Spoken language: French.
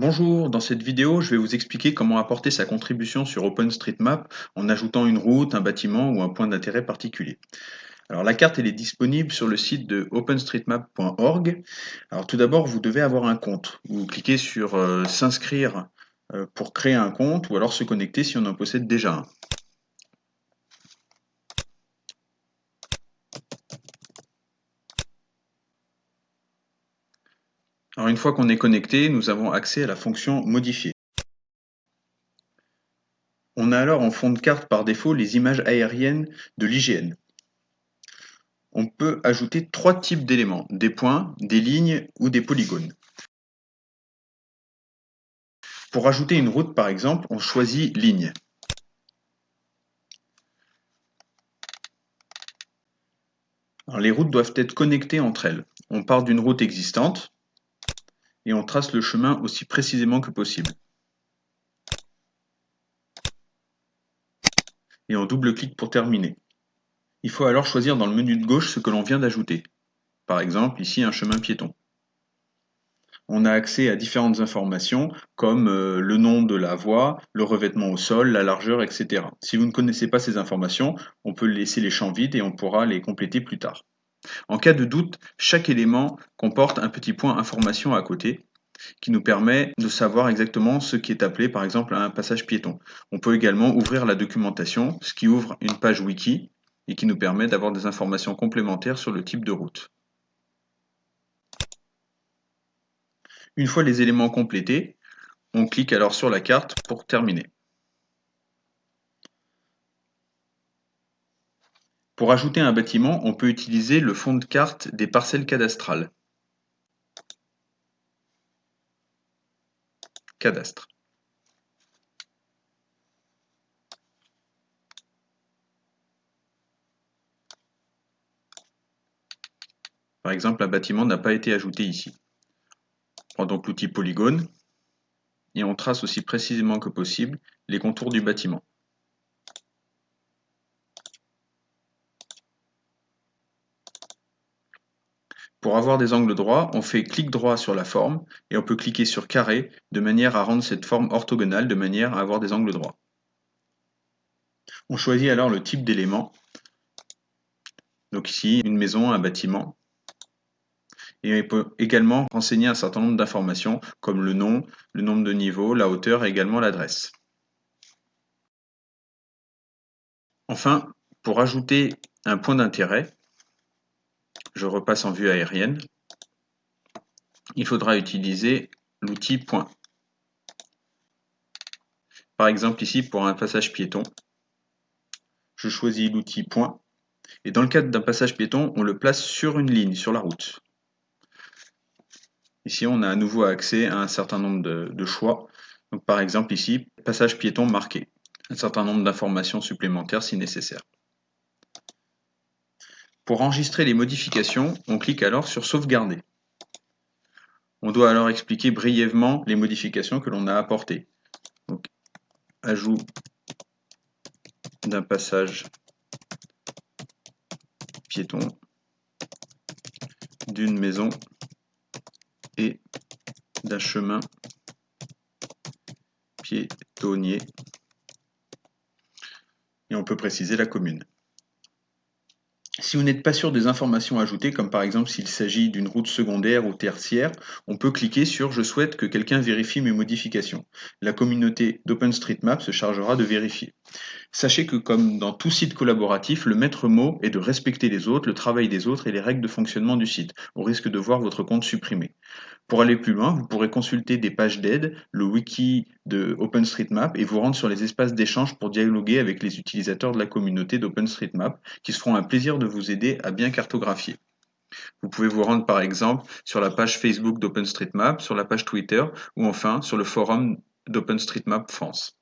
Bonjour, dans cette vidéo, je vais vous expliquer comment apporter sa contribution sur OpenStreetMap en ajoutant une route, un bâtiment ou un point d'intérêt particulier. Alors la carte elle est disponible sur le site de openstreetmap.org. Alors tout d'abord, vous devez avoir un compte. Vous cliquez sur euh, s'inscrire euh, pour créer un compte ou alors se connecter si on en possède déjà un. Une fois qu'on est connecté, nous avons accès à la fonction modifier. On a alors en fond de carte par défaut les images aériennes de l'IGN. On peut ajouter trois types d'éléments, des points, des lignes ou des polygones. Pour ajouter une route par exemple, on choisit ligne. les routes doivent être connectées entre elles. On part d'une route existante, et on trace le chemin aussi précisément que possible. Et on double-clique pour terminer. Il faut alors choisir dans le menu de gauche ce que l'on vient d'ajouter. Par exemple, ici un chemin piéton. On a accès à différentes informations comme euh, le nom de la voie, le revêtement au sol, la largeur, etc. Si vous ne connaissez pas ces informations, on peut laisser les champs vides et on pourra les compléter plus tard. En cas de doute, chaque élément comporte un petit point information à côté qui nous permet de savoir exactement ce qui est appelé par exemple un passage piéton. On peut également ouvrir la documentation, ce qui ouvre une page wiki et qui nous permet d'avoir des informations complémentaires sur le type de route. Une fois les éléments complétés, on clique alors sur la carte pour terminer. Pour ajouter un bâtiment, on peut utiliser le fond de carte des parcelles cadastrales. Cadastre. Par exemple, un bâtiment n'a pas été ajouté ici. On prend donc l'outil polygone et on trace aussi précisément que possible les contours du bâtiment. Pour avoir des angles droits, on fait clic droit sur la forme et on peut cliquer sur carré de manière à rendre cette forme orthogonale de manière à avoir des angles droits. On choisit alors le type d'élément. Donc ici, une maison, un bâtiment. Et on peut également renseigner un certain nombre d'informations comme le nom, le nombre de niveaux, la hauteur et également l'adresse. Enfin, pour ajouter un point d'intérêt, je repasse en vue aérienne, il faudra utiliser l'outil point. Par exemple ici pour un passage piéton, je choisis l'outil point et dans le cadre d'un passage piéton, on le place sur une ligne, sur la route. Ici, on a à nouveau accès à un certain nombre de, choix. Par exemple ici, passage piéton marqué. Un certain nombre d'informations supplémentaires si nécessaire. Pour enregistrer les modifications, on clique alors sur Sauvegarder. On doit alors expliquer brièvement les modifications que l'on a apportées. ajout d'un passage piéton, d'une maison et d'un chemin piétonnier. Et on peut préciser la commune. Si vous n'êtes pas sûr des informations ajoutées, comme par exemple s'il s'agit d'une route secondaire ou tertiaire, on peut cliquer sur « Je souhaite que quelqu'un vérifie mes modifications ». La communauté d'OpenStreetMap se chargera de vérifier. Sachez que comme dans tout site collaboratif, le maître mot est de respecter les autres, le travail des autres et les règles de fonctionnement du site, au risque de voir votre compte supprimé. Pour aller plus loin, vous pourrez consulter des pages d'aide, le wiki de OpenStreetMap et vous rendre sur les espaces d'échange pour dialoguer avec les utilisateurs de la communauté d'OpenStreetMap qui se feront un plaisir de vous aider à bien cartographier. Vous pouvez vous rendre par exemple sur la page Facebook d'OpenStreetMap, sur la page Twitter ou enfin sur le forum d'OpenStreetMap France.